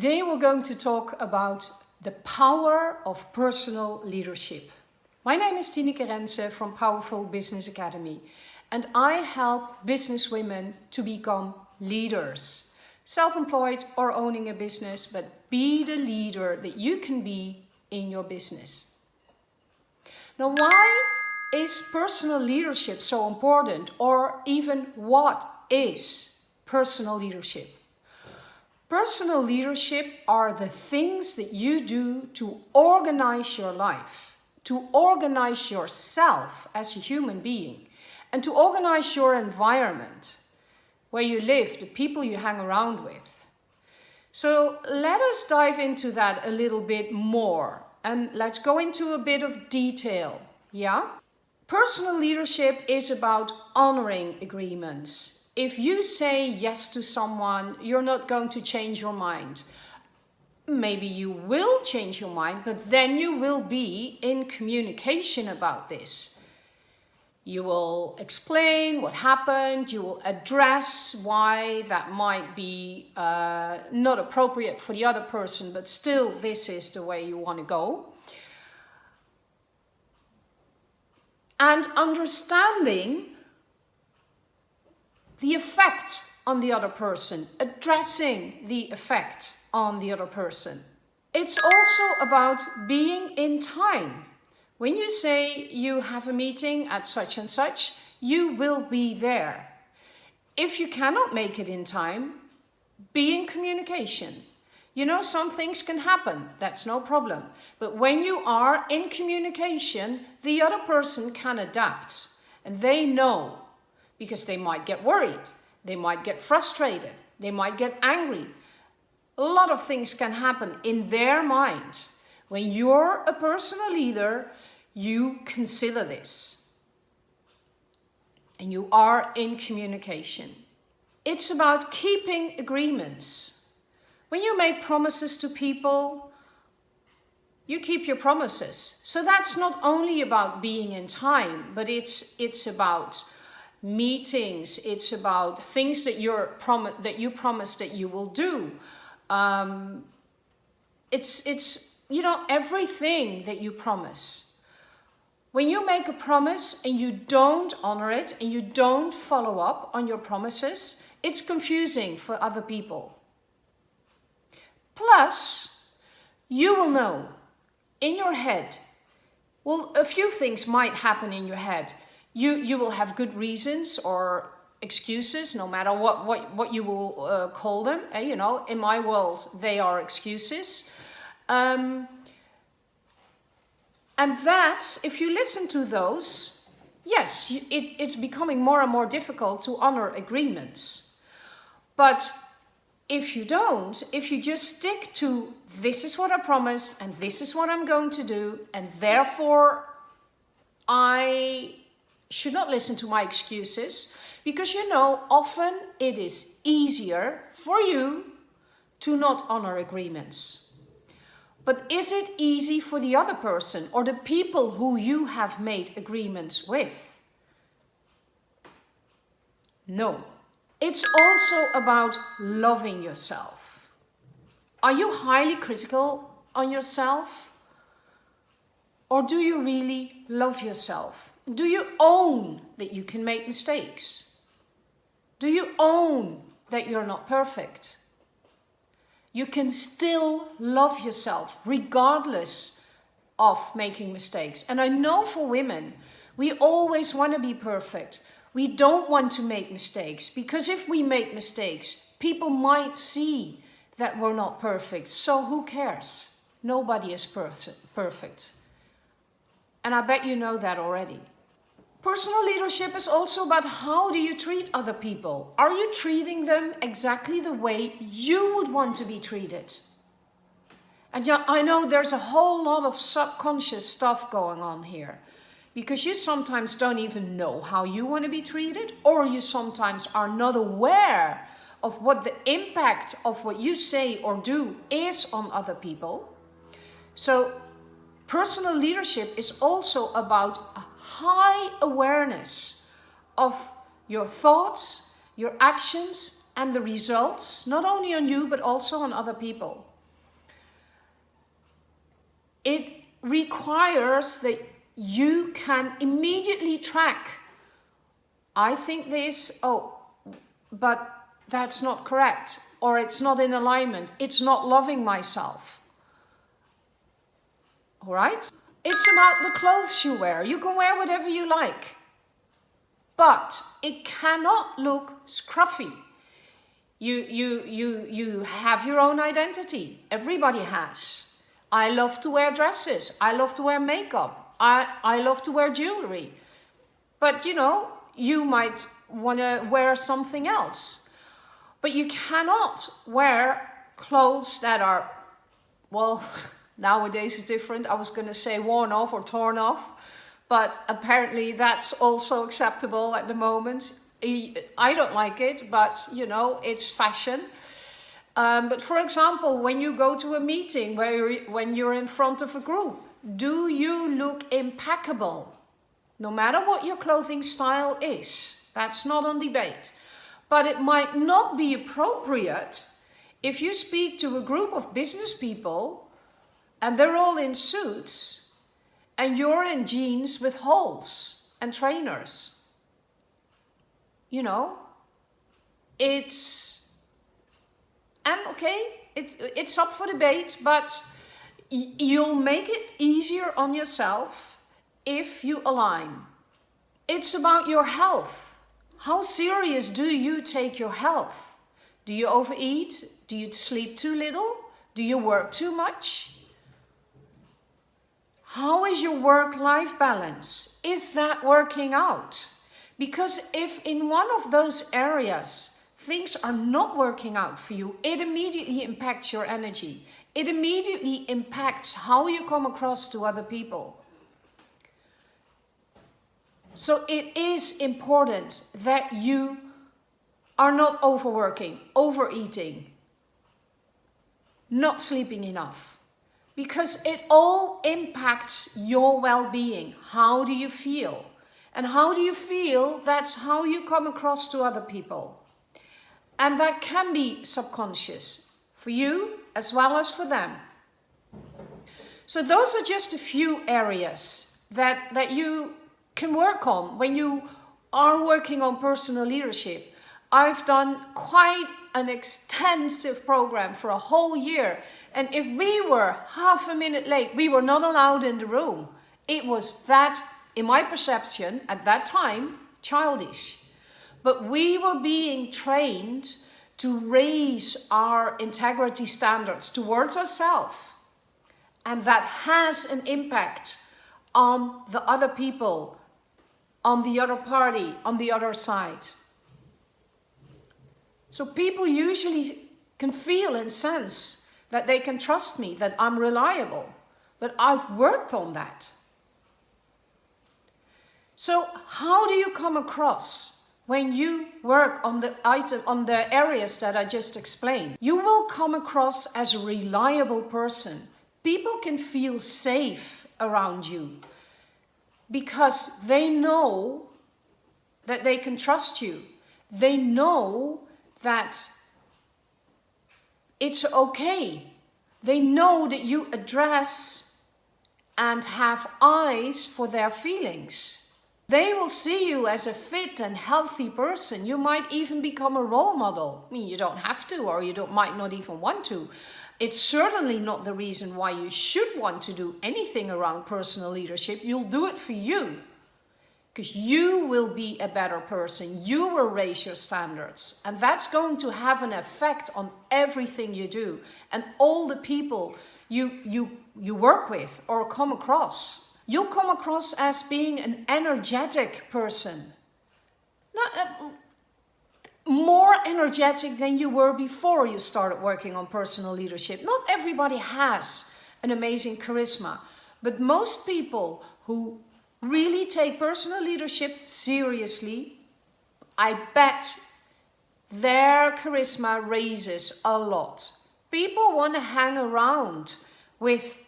Today we're going to talk about the power of personal leadership. My name is Tineke Rense from Powerful Business Academy and I help business women to become leaders. Self-employed or owning a business, but be the leader that you can be in your business. Now why is personal leadership so important or even what is personal leadership? Personal leadership are the things that you do to organize your life, to organize yourself as a human being, and to organize your environment, where you live, the people you hang around with. So let us dive into that a little bit more and let's go into a bit of detail, yeah? Personal leadership is about honoring agreements, if you say yes to someone, you're not going to change your mind. Maybe you will change your mind, but then you will be in communication about this. You will explain what happened, you will address why that might be uh, not appropriate for the other person, but still this is the way you want to go. And understanding the effect on the other person, addressing the effect on the other person. It's also about being in time. When you say you have a meeting at such and such, you will be there. If you cannot make it in time, be in communication. You know, some things can happen, that's no problem. But when you are in communication, the other person can adapt and they know because they might get worried, they might get frustrated, they might get angry. A lot of things can happen in their mind. When you're a personal leader, you consider this. And you are in communication. It's about keeping agreements. When you make promises to people, you keep your promises. So that's not only about being in time, but it's, it's about meetings. It's about things that you're prom that you promise that you will do. Um, it's it's you know everything that you promise. When you make a promise and you don't honor it and you don't follow up on your promises, it's confusing for other people. Plus, you will know in your head, well, a few things might happen in your head you, you will have good reasons or excuses, no matter what, what, what you will uh, call them. Uh, you know, in my world, they are excuses. Um, and that's, if you listen to those, yes, it, it's becoming more and more difficult to honor agreements. But if you don't, if you just stick to this is what I promised and this is what I'm going to do and therefore I should not listen to my excuses because you know, often it is easier for you to not honor agreements. But is it easy for the other person or the people who you have made agreements with? No. It's also about loving yourself. Are you highly critical on yourself? Or do you really love yourself? Do you own that you can make mistakes? Do you own that you're not perfect? You can still love yourself regardless of making mistakes. And I know for women, we always want to be perfect. We don't want to make mistakes because if we make mistakes, people might see that we're not perfect. So who cares? Nobody is perfect. And I bet you know that already. Personal leadership is also about how do you treat other people? Are you treating them exactly the way you would want to be treated? And yeah, I know there's a whole lot of subconscious stuff going on here because you sometimes don't even know how you want to be treated or you sometimes are not aware of what the impact of what you say or do is on other people. So Personal leadership is also about a high awareness of your thoughts, your actions and the results, not only on you, but also on other people. It requires that you can immediately track, I think this, oh, but that's not correct, or it's not in alignment, it's not loving myself. All right? It's about the clothes you wear. You can wear whatever you like. But it cannot look scruffy. You, you, you, you have your own identity. Everybody has. I love to wear dresses. I love to wear makeup. I, I love to wear jewelry. But you know, you might want to wear something else. But you cannot wear clothes that are, well, nowadays it's different. I was going to say worn off or torn off. But apparently that's also acceptable at the moment. I don't like it, but you know, it's fashion. Um, but for example, when you go to a meeting, where you're, when you're in front of a group, do you look impeccable? No matter what your clothing style is, that's not on debate. But it might not be appropriate if you speak to a group of business people and they're all in suits and you're in jeans with holes and trainers. You know, it's, and okay, it, it's up for debate, but you'll make it easier on yourself if you align. It's about your health. How serious do you take your health? Do you overeat? Do you sleep too little? Do you work too much? How is your work-life balance? Is that working out? Because if in one of those areas things are not working out for you, it immediately impacts your energy. It immediately impacts how you come across to other people. So it is important that you are not overworking, overeating, not sleeping enough. Because it all impacts your well-being. How do you feel? And how do you feel? That's how you come across to other people. And that can be subconscious for you as well as for them. So those are just a few areas that, that you can work on when you are working on personal leadership. I've done quite an extensive program for a whole year. And if we were half a minute late, we were not allowed in the room. It was that, in my perception, at that time, childish. But we were being trained to raise our integrity standards towards ourselves. And that has an impact on the other people, on the other party, on the other side. So people usually can feel and sense that they can trust me, that I'm reliable. But I've worked on that. So how do you come across when you work on the item, on the areas that I just explained, you will come across as a reliable person. People can feel safe around you because they know that they can trust you. They know that it's okay. They know that you address and have eyes for their feelings. They will see you as a fit and healthy person. You might even become a role model. I mean, you don't have to, or you don't, might not even want to. It's certainly not the reason why you should want to do anything around personal leadership. You'll do it for you. Because you will be a better person. You will raise your standards. And that's going to have an effect on everything you do. And all the people you, you, you work with or come across you'll come across as being an energetic person. Not, uh, more energetic than you were before you started working on personal leadership. Not everybody has an amazing charisma, but most people who really take personal leadership seriously, I bet their charisma raises a lot. People want to hang around with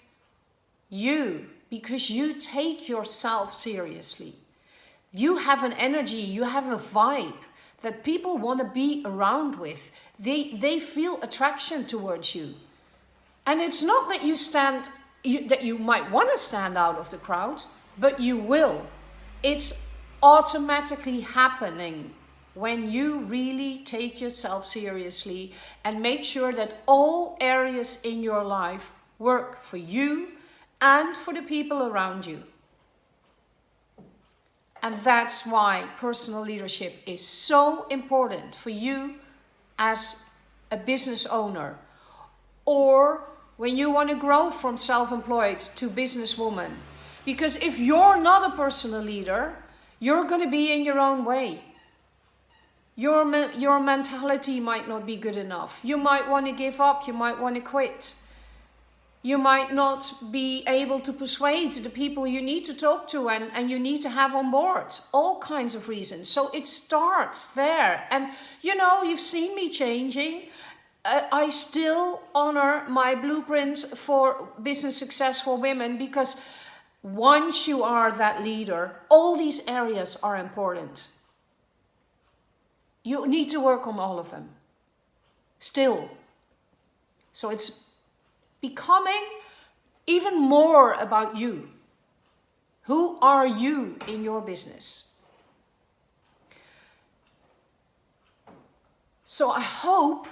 you because you take yourself seriously. You have an energy, you have a vibe that people want to be around with. They, they feel attraction towards you. And it's not that you stand you, that you might want to stand out of the crowd, but you will. It's automatically happening when you really take yourself seriously and make sure that all areas in your life work for you and for the people around you. And that's why personal leadership is so important for you as a business owner or when you want to grow from self-employed to businesswoman. Because if you're not a personal leader, you're going to be in your own way. Your, your mentality might not be good enough. You might want to give up. You might want to quit. You might not be able to persuade the people you need to talk to and, and you need to have on board. All kinds of reasons. So it starts there. And you know, you've seen me changing. Uh, I still honor my blueprint for business successful women because once you are that leader, all these areas are important. You need to work on all of them. Still. So it's becoming even more about you. Who are you in your business? So I hope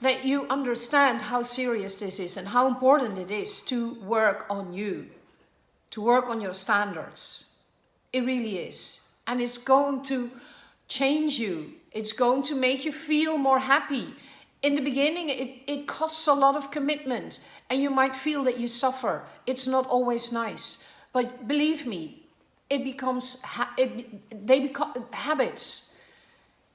that you understand how serious this is and how important it is to work on you, to work on your standards. It really is. And it's going to change you. It's going to make you feel more happy. In the beginning, it, it costs a lot of commitment and you might feel that you suffer. It's not always nice. But believe me, it becomes, it, they become habits.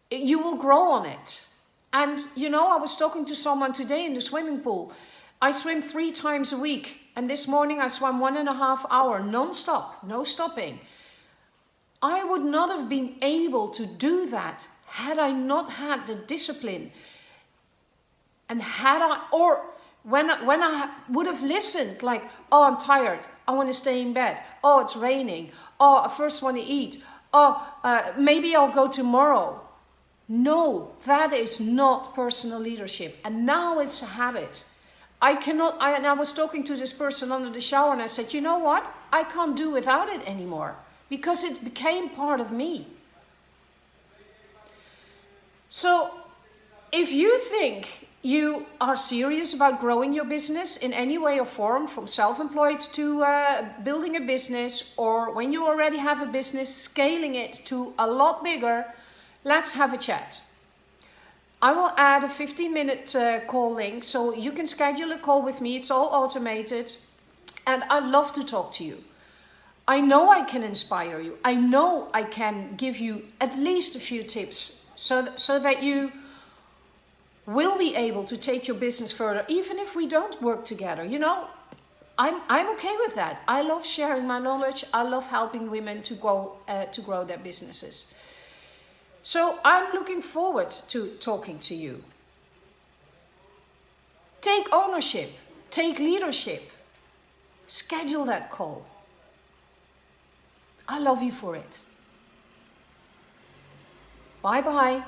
You will grow on it. And you know, I was talking to someone today in the swimming pool. I swim three times a week. And this morning I swam one and a half hour non-stop, no stopping. I would not have been able to do that had I not had the discipline. And had I, or when, when I would have listened like, oh, I'm tired. I want to stay in bed. Oh, it's raining. Oh, I first want to eat. Oh, uh, maybe I'll go tomorrow. No, that is not personal leadership. And now it's a habit. I cannot, I, and I was talking to this person under the shower and I said, you know what? I can't do without it anymore because it became part of me. So if you think you are serious about growing your business in any way or form, from self-employed to uh, building a business, or when you already have a business, scaling it to a lot bigger, Let's have a chat. I will add a 15 minute uh, call link so you can schedule a call with me. It's all automated and I'd love to talk to you. I know I can inspire you. I know I can give you at least a few tips so, th so that you will be able to take your business further, even if we don't work together. You know, I'm, I'm okay with that. I love sharing my knowledge. I love helping women to grow, uh, to grow their businesses. So I'm looking forward to talking to you. Take ownership, take leadership, schedule that call. I love you for it. Bye bye.